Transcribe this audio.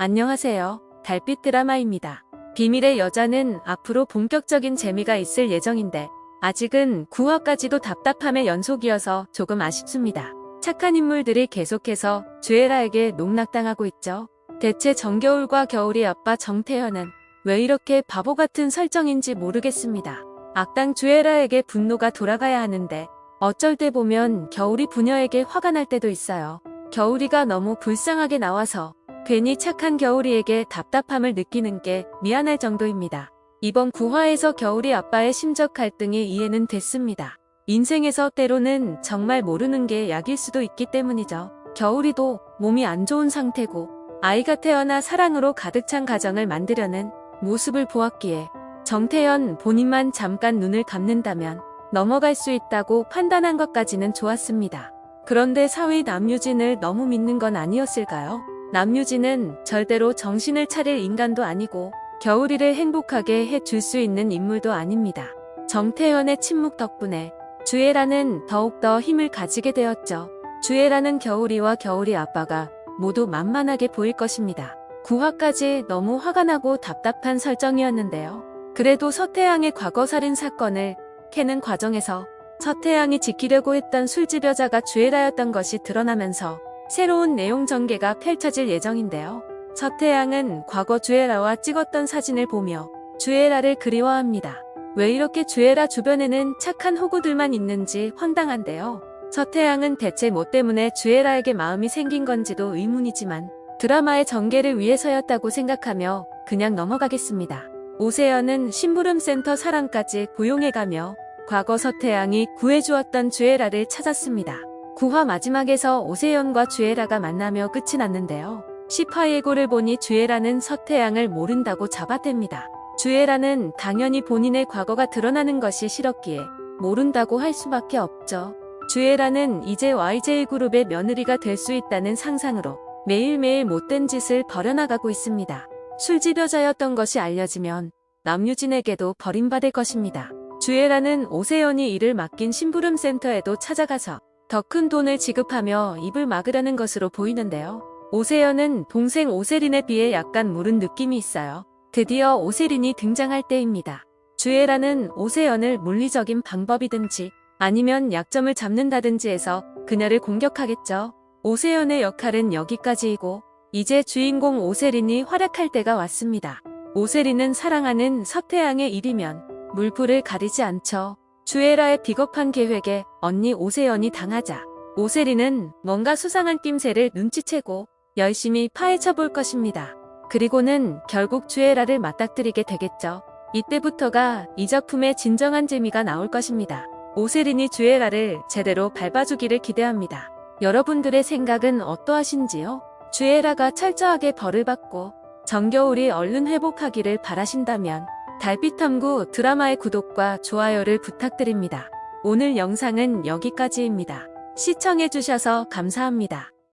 안녕하세요. 달빛 드라마입니다. 비밀의 여자는 앞으로 본격적인 재미가 있을 예정인데 아직은 9화까지도 답답함의 연속이어서 조금 아쉽습니다. 착한 인물들이 계속해서 주애라에게 농락당하고 있죠. 대체 정겨울과 겨울이 아빠 정태현은 왜 이렇게 바보 같은 설정인지 모르겠습니다. 악당 주애라에게 분노가 돌아가야 하는데 어쩔 때 보면 겨울이 부녀에게 화가 날 때도 있어요. 겨울이가 너무 불쌍하게 나와서 괜히 착한 겨울이에게 답답함을 느끼는 게 미안할 정도입니다. 이번 9화에서 겨울이 아빠의 심적 갈등이 이해는 됐습니다. 인생에서 때로는 정말 모르는 게 약일 수도 있기 때문이죠. 겨울이도 몸이 안 좋은 상태고 아이가 태어나 사랑으로 가득 찬 가정을 만들려는 모습을 보았기에 정태현 본인만 잠깐 눈을 감는다면 넘어갈 수 있다고 판단한 것까지는 좋았습니다. 그런데 사위 남유진을 너무 믿는 건 아니었을까요? 남유진은 절대로 정신을 차릴 인간도 아니고 겨울이를 행복하게 해줄 수 있는 인물도 아닙니다. 정태현의 침묵 덕분에 주애라는 더욱더 힘을 가지게 되었죠. 주애라는 겨울이와 겨울이 아빠가 모두 만만하게 보일 것입니다. 9화까지 너무 화가 나고 답답한 설정이었는데요. 그래도 서태양의 과거 살인 사건을 캐는 과정에서 서태양이 지키려고 했던 술집 여자가 주애라였던 것이 드러나면서 새로운 내용 전개가 펼쳐질 예정인데요. 서태양은 과거 주애라와 찍었던 사진을 보며 주애라를 그리워합니다. 왜 이렇게 주애라 주변에는 착한 호구들만 있는지 황당한데요. 서태양은 대체 뭐 때문에 주애라에게 마음이 생긴 건지도 의문이지만 드라마의 전개를 위해서였다고 생각하며 그냥 넘어가겠습니다. 오세연은 심부름센터 사랑까지 고용해가며 과거 서태양이 구해주었던 주애라를 찾았습니다. 9화 마지막에서 오세연과 주애라가 만나며 끝이 났는데요. 10화 예고를 보니 주애라는 서태양을 모른다고 잡아댑니다. 주애라는 당연히 본인의 과거가 드러나는 것이 싫었기에 모른다고 할 수밖에 없죠. 주애라는 이제 YJ그룹의 며느리가 될 수 있다는 상상으로 매일매일 못된 짓을 벌여나가고 있습니다. 술집 여자였던 것이 알려지면 남유진에게도 버림받을 것입니다. 주애라는 오세연이 일을 맡긴 심부름센터에도 찾아가서 더 큰 돈을 지급하며 입을 막으려는 것으로 보이는데요. 오세연은 동생 오세린에 비해 약간 무른 느낌이 있어요. 드디어 오세린이 등장할 때입니다. 주애라는 오세연을 물리적인 방법이든지 아니면 약점을 잡는다든지 해서 그녀를 공격하겠죠. 오세연의 역할은 여기까지이고 이제 주인공 오세린이 활약할 때가 왔습니다. 오세린은 사랑하는 서태양의 일이면 물불을 가리지 않죠. 주애라의 비겁한 계획에 언니 오세연이 당하자 오세린은 뭔가 수상한 낌새를 눈치채고 열심히 파헤쳐 볼 것입니다. 그리고는 결국 주애라를 맞닥뜨리게 되겠죠. 이때부터가 이 작품의 진정한 재미가 나올 것입니다. 오세린이 주애라를 제대로 밟아주기를 기대합니다. 여러분들의 생각은 어떠하신지요? 주애라가 철저하게 벌을 받고 정겨울이 얼른 회복하기를 바라신다면 달빛탐구 드라마의 구독과 좋아요를 부탁드립니다. 오늘 영상은 여기까지입니다. 시청해주셔서 감사합니다.